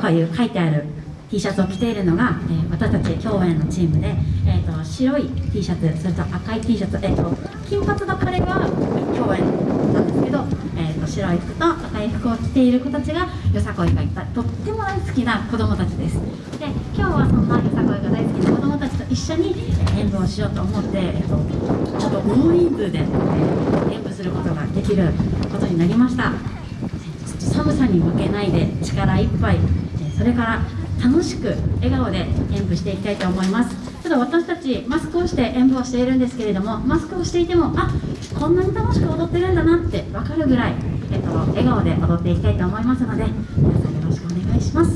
こういう書いてある T シャツを着ているのが、えー、私たち共演のチームで、えーと、白い T シャツそれと赤い T シャツ、えーと、金髪の彼は共演なんですけど、えーと、白い服と赤い服を着ている子たちがよさこいがいたとっても大好きな子供たちです。で今日はそんなよさこいが大好きな子供たちと一緒に演舞をしようと思って、えー、とちょっと大人数で、えー、演舞することができることになりました。寒さに負けないで力いっぱいそれから楽しく笑顔で演舞していきたいと思います。ただ私たちマスクをして演舞をしているんですけれどもマスクをしていてもあこんなに楽しく踊ってるんだなって分かるぐらい、えっと、笑顔で踊っていきたいと思いますので皆さんよろしくお願いします。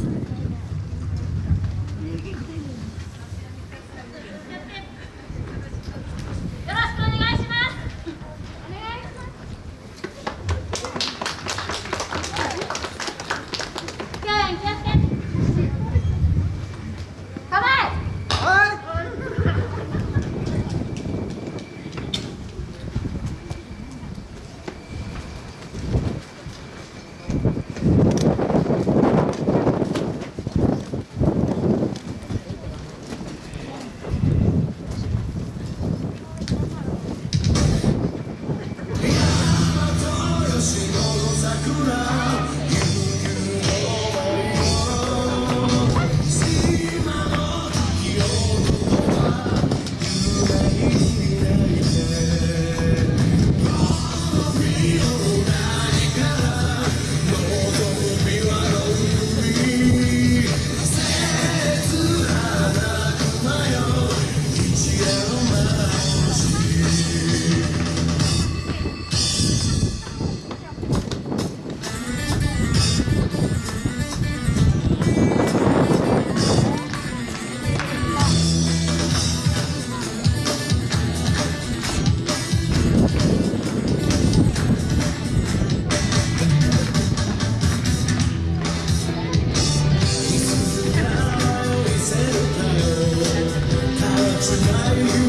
tonight.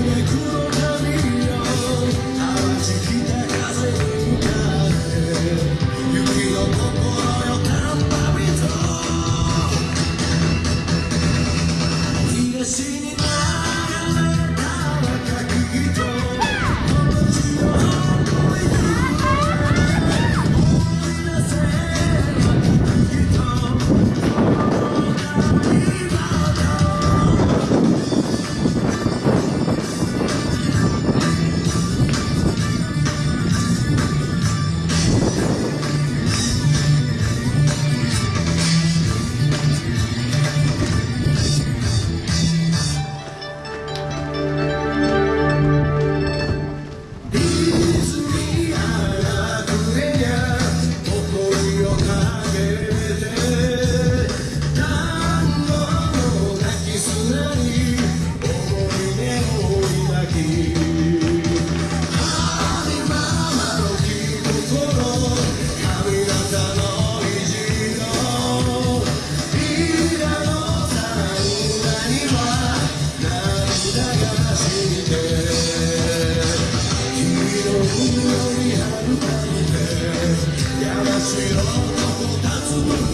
人